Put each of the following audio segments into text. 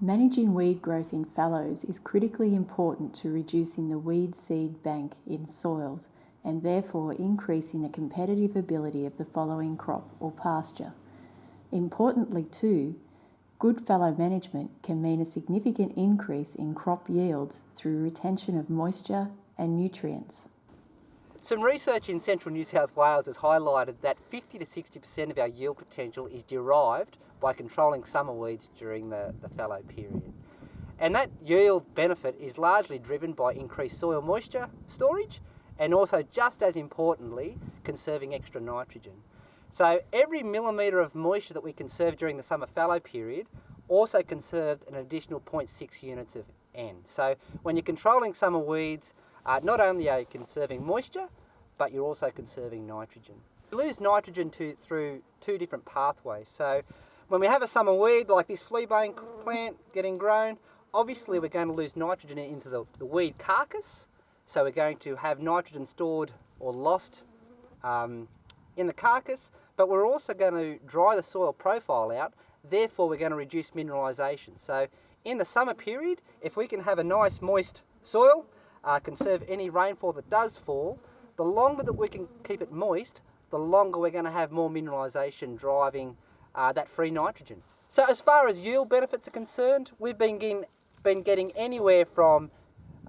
Managing weed growth in fallows is critically important to reducing the weed seed bank in soils and therefore increasing the competitive ability of the following crop or pasture. Importantly too, good fallow management can mean a significant increase in crop yields through retention of moisture and nutrients. Some research in central New South Wales has highlighted that 50 to 60% of our yield potential is derived by controlling summer weeds during the, the fallow period. And that yield benefit is largely driven by increased soil moisture storage and also, just as importantly, conserving extra nitrogen. So every millimetre of moisture that we conserve during the summer fallow period also conserved an additional 0.6 units of N. So when you're controlling summer weeds, uh, not only are you conserving moisture, but you're also conserving nitrogen. You lose nitrogen to, through two different pathways. So when we have a summer weed like this fleabane plant getting grown, obviously we're going to lose nitrogen into the, the weed carcass. So we're going to have nitrogen stored or lost um, in the carcass, but we're also going to dry the soil profile out. Therefore, we're going to reduce mineralisation. So in the summer period, if we can have a nice moist soil, uh, conserve any rainfall that does fall, the longer that we can keep it moist, the longer we're going to have more mineralisation driving uh, that free nitrogen. So as far as yield benefits are concerned, we've been getting, been getting anywhere from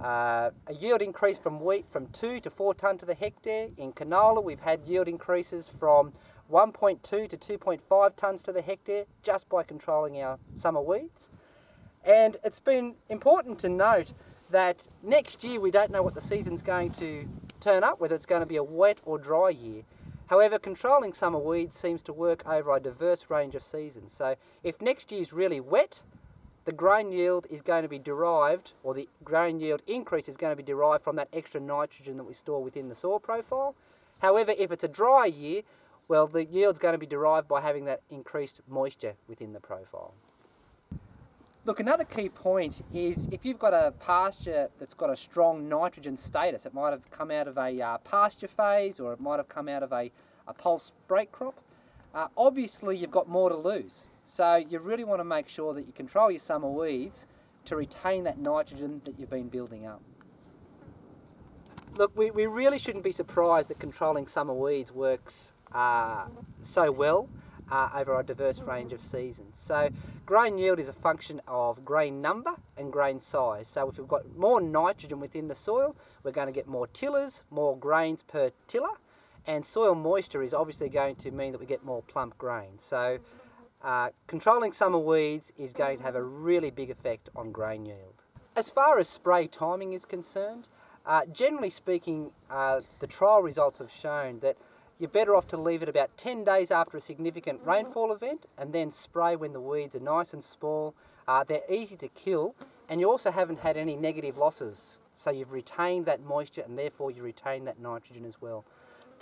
uh, a yield increase from wheat from 2 to 4 tonne to the hectare. In canola, we've had yield increases from 1.2 to 2.5 tonnes to the hectare just by controlling our summer weeds. And it's been important to note that next year we don't know what the season's going to turn up, whether it's going to be a wet or dry year. However, controlling summer weeds seems to work over a diverse range of seasons. So if next year's really wet, the grain yield is going to be derived, or the grain yield increase is going to be derived from that extra nitrogen that we store within the soil profile. However, if it's a dry year, well, the yield's going to be derived by having that increased moisture within the profile. Look, another key point is if you've got a pasture that's got a strong nitrogen status, it might have come out of a uh, pasture phase or it might have come out of a, a pulse break crop, uh, obviously you've got more to lose. So you really want to make sure that you control your summer weeds to retain that nitrogen that you've been building up. Look, we, we really shouldn't be surprised that controlling summer weeds works uh, so well uh, over a diverse range of seasons. So grain yield is a function of grain number and grain size. So if we've got more nitrogen within the soil, we're going to get more tillers, more grains per tiller, and soil moisture is obviously going to mean that we get more plump grain. So uh, controlling summer weeds is going to have a really big effect on grain yield. As far as spray timing is concerned, uh, generally speaking, uh, the trial results have shown that you're better off to leave it about 10 days after a significant rainfall event and then spray when the weeds are nice and small. Uh, they're easy to kill and you also haven't had any negative losses. So you've retained that moisture and therefore you retain that nitrogen as well.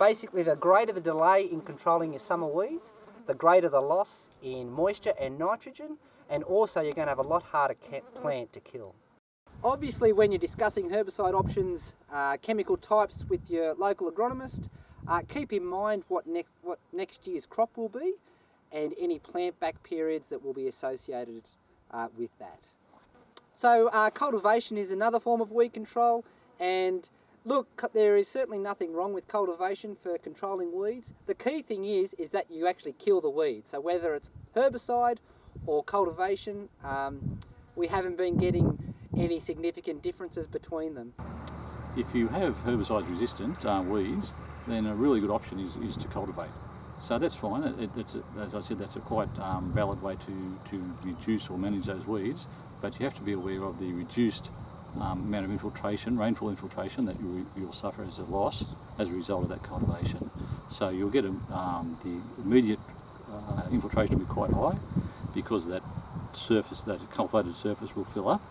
Basically, the greater the delay in controlling your summer weeds, the greater the loss in moisture and nitrogen, and also you're going to have a lot harder plant to kill. Obviously, when you're discussing herbicide options, uh, chemical types with your local agronomist, uh, keep in mind what next, what next year's crop will be and any plant back periods that will be associated uh, with that. So uh, cultivation is another form of weed control and look, there is certainly nothing wrong with cultivation for controlling weeds. The key thing is, is that you actually kill the weed. So whether it's herbicide or cultivation, um, we haven't been getting any significant differences between them. If you have herbicide resistant uh, weeds, then a really good option is, is to cultivate. So that's fine. It, it's a, as I said, that's a quite um, valid way to, to reduce or manage those weeds. But you have to be aware of the reduced um, amount of infiltration, rainfall infiltration that you, will suffer as a loss as a result of that cultivation. So you'll get a, um, the immediate uh, infiltration will be quite high because that surface, that cultivated surface will fill up.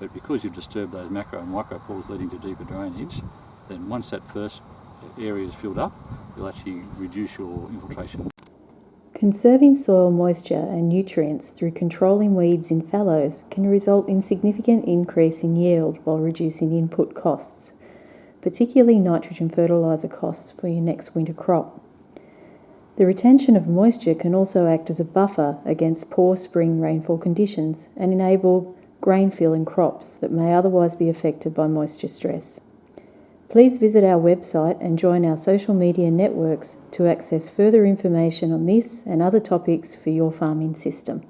But because you've disturbed those macro and micro pores leading to deeper drainage, then once that first area is filled up, you'll actually reduce your infiltration. Conserving soil moisture and nutrients through controlling weeds in fallows can result in significant increase in yield while reducing input costs, particularly nitrogen fertiliser costs for your next winter crop. The retention of moisture can also act as a buffer against poor spring rainfall conditions and enable grain fill in crops that may otherwise be affected by moisture stress. Please visit our website and join our social media networks to access further information on this and other topics for your farming system.